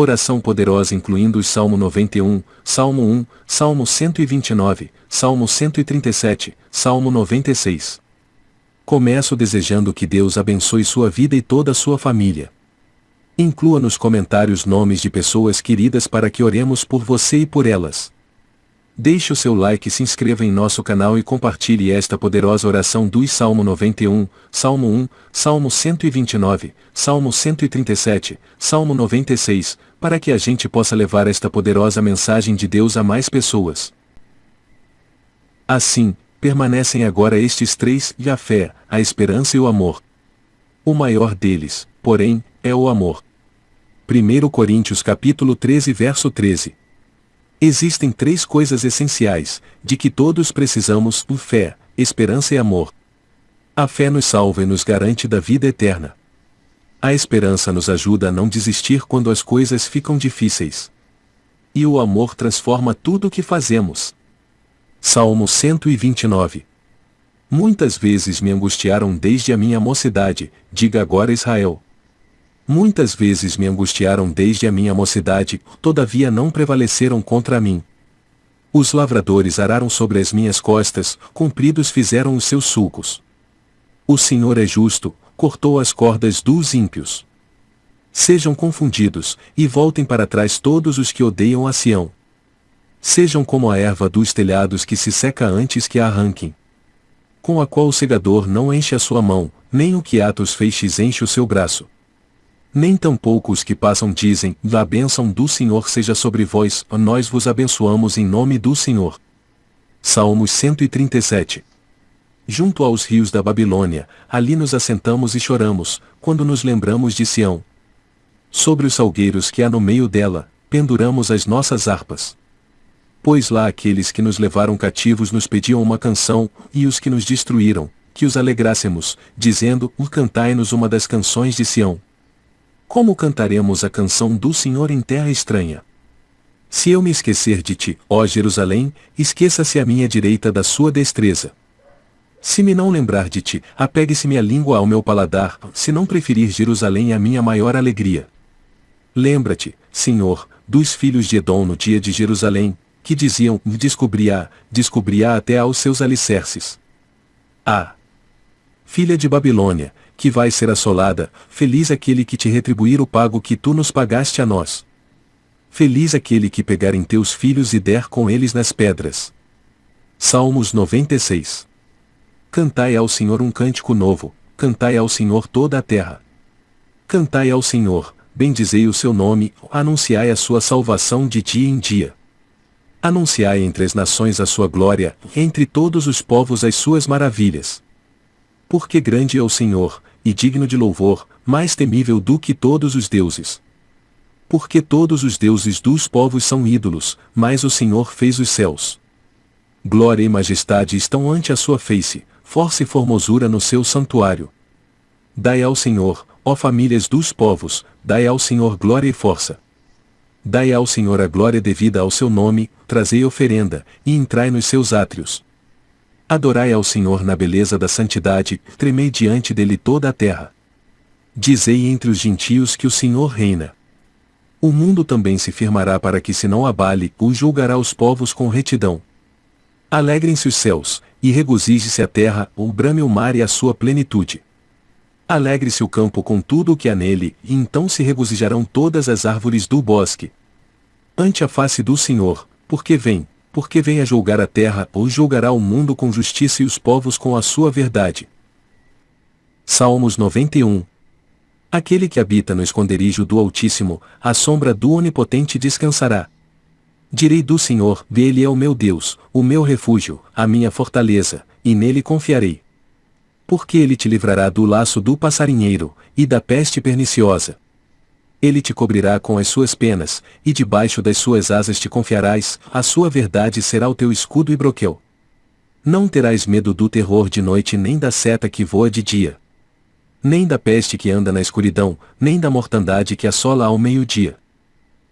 Oração poderosa incluindo os Salmo 91, Salmo 1, Salmo 129, Salmo 137, Salmo 96. Começo desejando que Deus abençoe sua vida e toda a sua família. Inclua nos comentários nomes de pessoas queridas para que oremos por você e por elas. Deixe o seu like, se inscreva em nosso canal e compartilhe esta poderosa oração do Salmo 91, Salmo 1, Salmo 129, Salmo 137, Salmo 96, para que a gente possa levar esta poderosa mensagem de Deus a mais pessoas. Assim, permanecem agora estes três, e a fé, a esperança e o amor. O maior deles, porém, é o amor. 1 Coríntios capítulo 13 verso 13 Existem três coisas essenciais, de que todos precisamos: fé, esperança e amor. A fé nos salva e nos garante da vida eterna. A esperança nos ajuda a não desistir quando as coisas ficam difíceis. E o amor transforma tudo o que fazemos. Salmo 129 Muitas vezes me angustiaram desde a minha mocidade, diga agora Israel. Muitas vezes me angustiaram desde a minha mocidade, todavia não prevaleceram contra mim. Os lavradores araram sobre as minhas costas, compridos fizeram os seus sulcos. O Senhor é justo, cortou as cordas dos ímpios. Sejam confundidos, e voltem para trás todos os que odeiam a Sião. Sejam como a erva dos telhados que se seca antes que a arranquem. Com a qual o segador não enche a sua mão, nem o que Atos feixes enche o seu braço. Nem tampouco os que passam dizem, a bênção do Senhor seja sobre vós, nós vos abençoamos em nome do Senhor. Salmos 137 Junto aos rios da Babilônia, ali nos assentamos e choramos, quando nos lembramos de Sião. Sobre os salgueiros que há no meio dela, penduramos as nossas harpas. Pois lá aqueles que nos levaram cativos nos pediam uma canção, e os que nos destruíram, que os alegrássemos, dizendo, cantai-nos uma das canções de Sião. Como cantaremos a canção do Senhor em terra estranha? Se eu me esquecer de ti, ó Jerusalém, esqueça-se a minha direita da sua destreza. Se me não lembrar de ti, apegue-se-me a língua ao meu paladar, se não preferir Jerusalém a minha maior alegria. Lembra-te, Senhor, dos filhos de Edom no dia de Jerusalém, que diziam, descobri-a, descobri-a até aos seus alicerces. Ah! Filha de Babilônia, que vai ser assolada, feliz aquele que te retribuir o pago que tu nos pagaste a nós. Feliz aquele que pegar em teus filhos e der com eles nas pedras. Salmos 96 Cantai ao Senhor um cântico novo, cantai ao Senhor toda a terra. Cantai ao Senhor, bendizei o seu nome, anunciai a sua salvação de dia em dia. Anunciai entre as nações a sua glória, entre todos os povos as suas maravilhas. Porque grande é o Senhor, e digno de louvor, mais temível do que todos os deuses. Porque todos os deuses dos povos são ídolos, mas o Senhor fez os céus. Glória e majestade estão ante a sua face, força e formosura no seu santuário. Dai ao Senhor, ó famílias dos povos, dai ao Senhor glória e força. Dai ao Senhor a glória devida ao seu nome, trazei oferenda, e entrai nos seus átrios. Adorai ao Senhor na beleza da santidade, tremei diante dele toda a terra. Dizei entre os gentios que o Senhor reina. O mundo também se firmará para que se não abale, o julgará os povos com retidão. Alegrem-se os céus, e regozije-se a terra, o brame o mar e a sua plenitude. Alegre-se o campo com tudo o que há nele, e então se regozijarão todas as árvores do bosque. Ante a face do Senhor, porque vem, porque vem a julgar a terra, ou julgará o mundo com justiça e os povos com a sua verdade. Salmos 91 Aquele que habita no esconderijo do Altíssimo, à sombra do Onipotente descansará. Direi do Senhor, Ele é o meu Deus, o meu refúgio, a minha fortaleza, e nele confiarei. Porque ele te livrará do laço do passarinheiro, e da peste perniciosa. Ele te cobrirá com as suas penas, e debaixo das suas asas te confiarás, a sua verdade será o teu escudo e broquel. Não terás medo do terror de noite nem da seta que voa de dia. Nem da peste que anda na escuridão, nem da mortandade que assola ao meio-dia.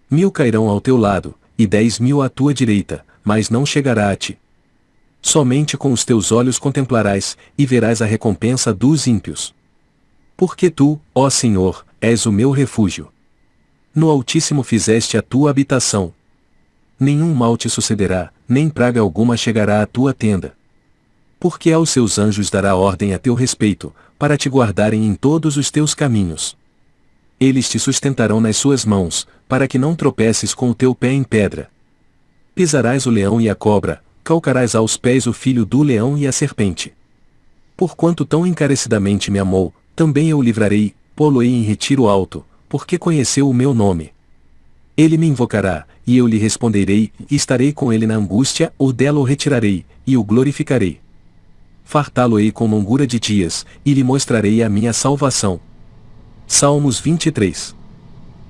Mil cairão ao teu lado, e dez mil à tua direita, mas não chegará a ti. Somente com os teus olhos contemplarás, e verás a recompensa dos ímpios. Porque tu, ó Senhor, és o meu refúgio. No Altíssimo fizeste a tua habitação. Nenhum mal te sucederá, nem praga alguma chegará à tua tenda. Porque aos seus anjos dará ordem a teu respeito, para te guardarem em todos os teus caminhos. Eles te sustentarão nas suas mãos, para que não tropeces com o teu pé em pedra. Pisarás o leão e a cobra, calcarás aos pés o filho do leão e a serpente. Porquanto tão encarecidamente me amou, também eu o livrarei, pô-lo-ei em retiro alto, porque conheceu o meu nome. Ele me invocará, e eu lhe responderei, e estarei com ele na angústia, ou dela o retirarei, e o glorificarei. Fartá-lo-ei com longura de dias, e lhe mostrarei a minha salvação. Salmos 23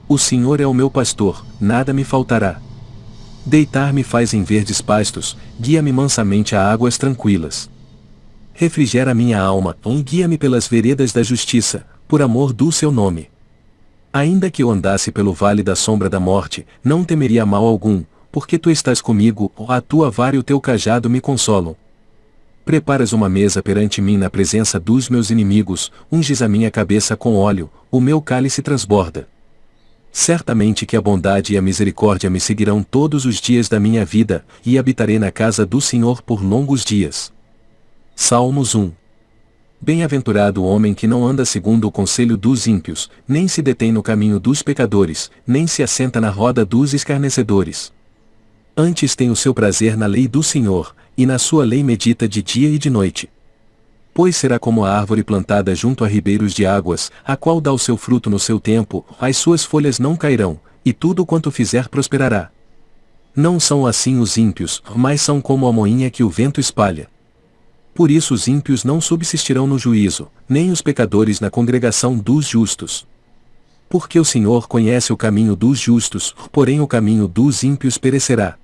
O Senhor é o meu pastor, nada me faltará. Deitar-me faz em verdes pastos, guia-me mansamente a águas tranquilas. Refrigera minha alma, guia-me pelas veredas da justiça, por amor do seu nome. Ainda que eu andasse pelo vale da sombra da morte, não temeria mal algum, porque tu estás comigo, a tua vara e o teu cajado me consolam. Preparas uma mesa perante mim na presença dos meus inimigos, unges a minha cabeça com óleo, o meu cálice transborda. Certamente que a bondade e a misericórdia me seguirão todos os dias da minha vida, e habitarei na casa do Senhor por longos dias. Salmos 1 Bem-aventurado o homem que não anda segundo o conselho dos ímpios, nem se detém no caminho dos pecadores, nem se assenta na roda dos escarnecedores. Antes tem o seu prazer na lei do Senhor, e na sua lei medita de dia e de noite. Pois será como a árvore plantada junto a ribeiros de águas, a qual dá o seu fruto no seu tempo, as suas folhas não cairão, e tudo quanto fizer prosperará. Não são assim os ímpios, mas são como a moinha que o vento espalha. Por isso os ímpios não subsistirão no juízo, nem os pecadores na congregação dos justos. Porque o Senhor conhece o caminho dos justos, porém o caminho dos ímpios perecerá.